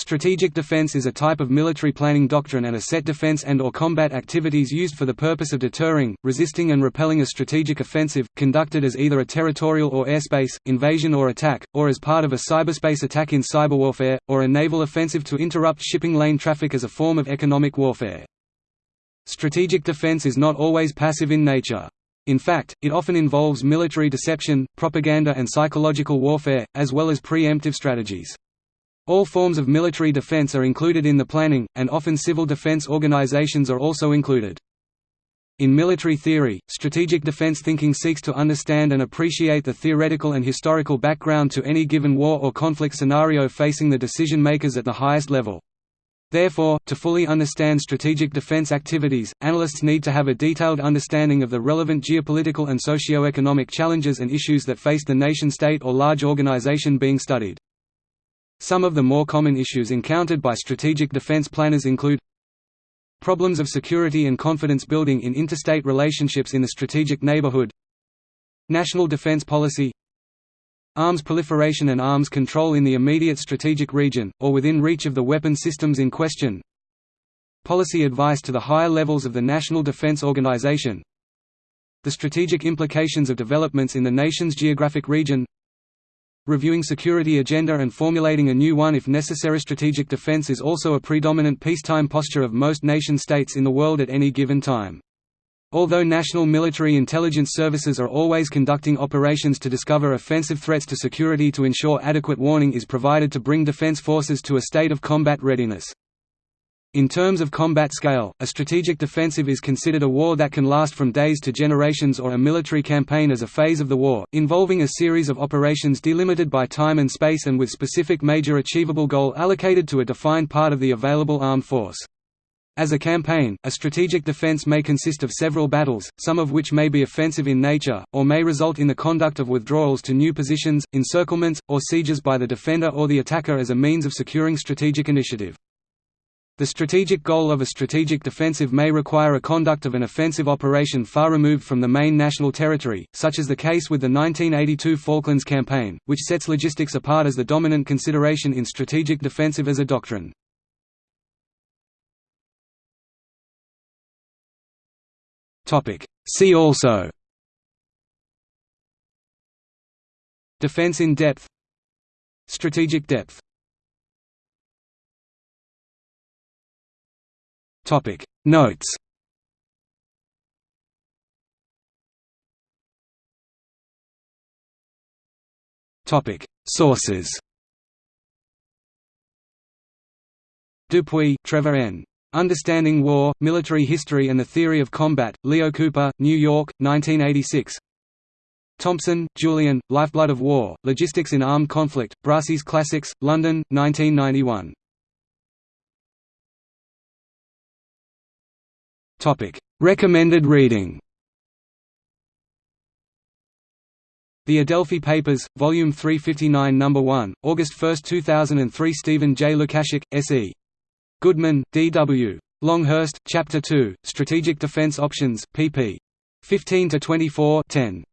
Strategic defense is a type of military planning doctrine and a set defense and or combat activities used for the purpose of deterring, resisting and repelling a strategic offensive, conducted as either a territorial or airspace, invasion or attack, or as part of a cyberspace attack in cyberwarfare, or a naval offensive to interrupt shipping lane traffic as a form of economic warfare. Strategic defense is not always passive in nature. In fact, it often involves military deception, propaganda and psychological warfare, as well as preemptive strategies. All forms of military defense are included in the planning, and often civil defense organizations are also included. In military theory, strategic defense thinking seeks to understand and appreciate the theoretical and historical background to any given war or conflict scenario facing the decision-makers at the highest level. Therefore, to fully understand strategic defense activities, analysts need to have a detailed understanding of the relevant geopolitical and socio-economic challenges and issues that face the nation-state or large organization being studied. Some of the more common issues encountered by strategic defense planners include Problems of security and confidence building in interstate relationships in the strategic neighborhood National defense policy Arms proliferation and arms control in the immediate strategic region, or within reach of the weapon systems in question Policy advice to the higher levels of the National Defense Organization The strategic implications of developments in the nation's geographic region reviewing security agenda and formulating a new one if necessary. Strategic defense is also a predominant peacetime posture of most nation-states in the world at any given time. Although national military intelligence services are always conducting operations to discover offensive threats to security to ensure adequate warning is provided to bring defense forces to a state of combat readiness. In terms of combat scale, a strategic defensive is considered a war that can last from days to generations or a military campaign as a phase of the war, involving a series of operations delimited by time and space and with specific major achievable goal allocated to a defined part of the available armed force. As a campaign, a strategic defense may consist of several battles, some of which may be offensive in nature, or may result in the conduct of withdrawals to new positions, encirclements, or sieges by the defender or the attacker as a means of securing strategic initiative. The strategic goal of a strategic defensive may require a conduct of an offensive operation far removed from the main national territory, such as the case with the 1982 Falklands Campaign, which sets logistics apart as the dominant consideration in strategic defensive as a doctrine. See also. Defense in depth. Strategic depth Topic. Notes. Topic. Sources. Dupuy, Trevor N. Understanding War, Military History and the Theory of Combat, Leo Cooper, New York, 1986 Thompson, Julian, Lifeblood of War, Logistics in Armed Conflict, Brassey's Classics, London, 1991 Topic: Recommended reading. The Adelphi Papers, Volume 359 No. 1, August 1, 2003 Stephen J. Lukasik, S.E. Goodman, D.W. Longhurst, Chapter 2, Strategic Defense Options, pp. 15 to 24, 10.